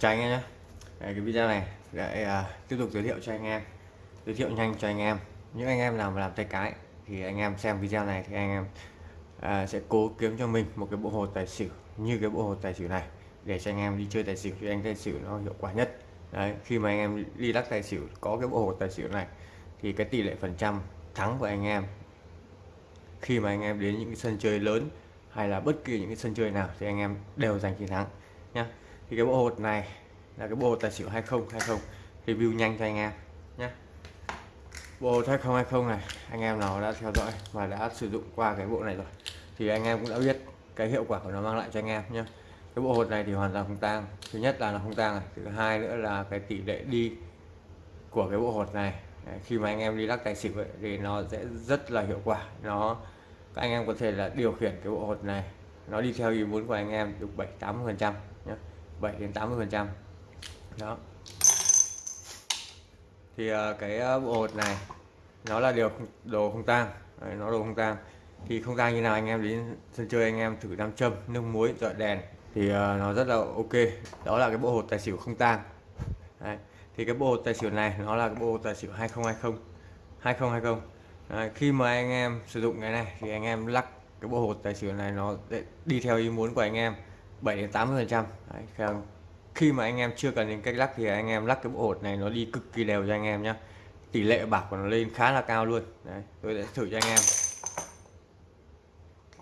chào anh em nhé. Cái video này để uh, tiếp tục giới thiệu cho anh em. Giới thiệu nhanh cho anh em. Những anh em nào mà làm tay cái thì anh em xem video này thì anh em uh, sẽ cố kiếm cho mình một cái bộ hồ tài xỉu như cái bộ hồ tài xỉu này để cho anh em đi chơi tài xỉu thì anh tài xỉu nó hiệu quả nhất. Đấy khi mà anh em đi lắc tài xỉu có cái bộ hồ tài xỉu này thì cái tỷ lệ phần trăm thắng của anh em khi mà anh em đến những cái sân chơi lớn hay là bất kỳ những cái sân chơi nào thì anh em đều giành chiến thắng nhá thì cái bộ hột này là cái bộ hột tài xỉu 2020 review nhanh cho anh em nhé. Bộ hột 2020 này anh em nào đã theo dõi và đã sử dụng qua cái bộ này rồi thì anh em cũng đã biết cái hiệu quả của nó mang lại cho anh em nhé. Cái bộ hột này thì hoàn toàn không tang. Thứ nhất là nó không tang này thứ hai nữa là cái tỷ lệ đi của cái bộ hột này khi mà anh em đi lắc tài xỉu ấy, thì nó sẽ rất là hiệu quả. Nó các anh em có thể là điều khiển cái bộ hột này nó đi theo ý muốn của anh em được 7 80 phần trăm nhé. 7 đến 80 phần trăm. Đó. Thì à, cái à, bộ hột này nó là điều đồ không tang. Nó đồ không tang. Thì không tang như nào anh em đến sân chơi anh em thử nam châm nước muối dọi đèn thì uh, nó rất là ok. Đó là cái bộ hột tài xỉu không tang. Đấy. thì cái bộ hột tài xỉu này nó là cái bộ hột tài xỉu 2020 2020 Đấy. khi mà anh em sử dụng cái này thì anh em lắc cái bộ hột tài xỉu này nó sẽ đi theo ý muốn của anh em. 7 đến 80 phần trăm. Khi mà anh em chưa cần đến cách lắc thì anh em lắc cái bộ hột này nó đi cực kỳ đều cho anh em nhé tỷ lệ bạc của nó lên khá là cao luôn. Đấy, tôi sẽ thử cho anh em.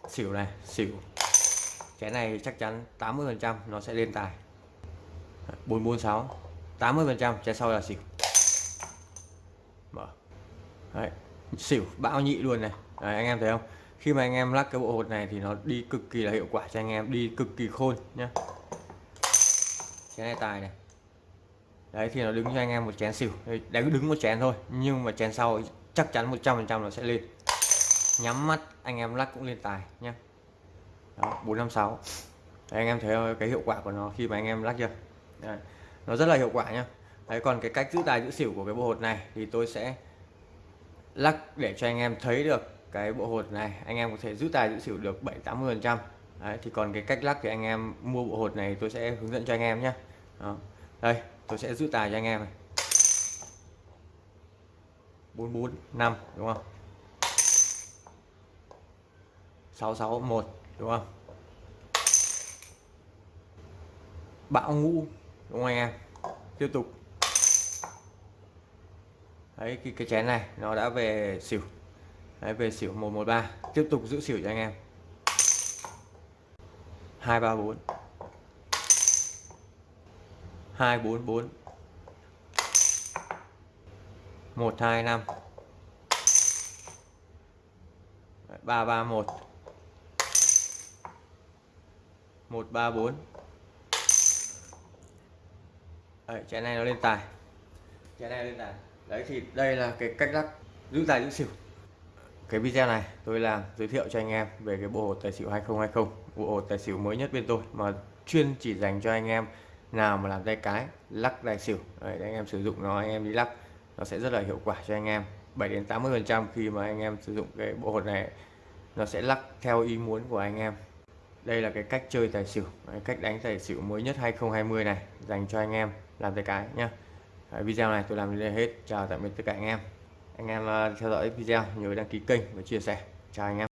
Xỉu này xỉu. Cái này chắc chắn 80 phần trăm nó sẽ lên tài. 446 80 phần trăm trái sau là xỉu. Mở. Đấy, xỉu bão nhị luôn này. Đấy, anh em thấy không? Khi mà anh em lắc cái bộ hột này thì nó đi cực kỳ là hiệu quả cho anh em đi cực kỳ khôn nhá. Chén này tài này. Đấy thì nó đứng cho anh em một chén xỉu. Đánh đứng một chén thôi nhưng mà chén sau chắc chắn 100% nó sẽ lên. Nhắm mắt anh em lắc cũng lên tài nhá. Đó 456 đấy, anh em thấy cái hiệu quả của nó khi mà anh em lắc chưa? Đấy, nó rất là hiệu quả nhá. Đấy còn cái cách giữ tài giữ xỉu của cái bộ hột này thì tôi sẽ lắc để cho anh em thấy được cái bộ hột này anh em có thể giữ tài giữ xỉu được 7 80 phần trăm. Thì còn cái cách lắc thì anh em mua bộ hột này tôi sẽ hướng dẫn cho anh em nhé. Đây tôi sẽ giữ tài cho anh em này. 445 đúng không? 661 đúng không? Bão ngũ đúng không anh em? Tiếp tục. Đấy cái, cái chén này nó đã về xỉu đấy, về xỉu 113 tiếp tục giữ xỉu cho anh em. 234 244 125 331 134 Đấy, trái này nó lên tài. Trái này lên tài. Đấy thì đây là cái cách lắc giữ tài giữ xỉu cái video này tôi làm giới thiệu cho anh em về cái bộ hồ tài xỉu 2020 bộ hồ tài xỉu mới nhất bên tôi mà chuyên chỉ dành cho anh em nào mà làm tay cái lắc tài xỉu. Đấy, anh em sử dụng nó anh em đi lắc nó sẽ rất là hiệu quả cho anh em. 7 đến 80 phần trăm khi mà anh em sử dụng cái bộ hột này nó sẽ lắc theo ý muốn của anh em. Đây là cái cách chơi tài xỉu cách đánh tài xỉu mới nhất 2020 này dành cho anh em làm tay cái nhá. Video này tôi làm đến đây hết. Chào tạm biệt tất cả anh em anh em ờ, theo dõi video, nhớ đăng ký kênh và chia sẻ. Chào anh em.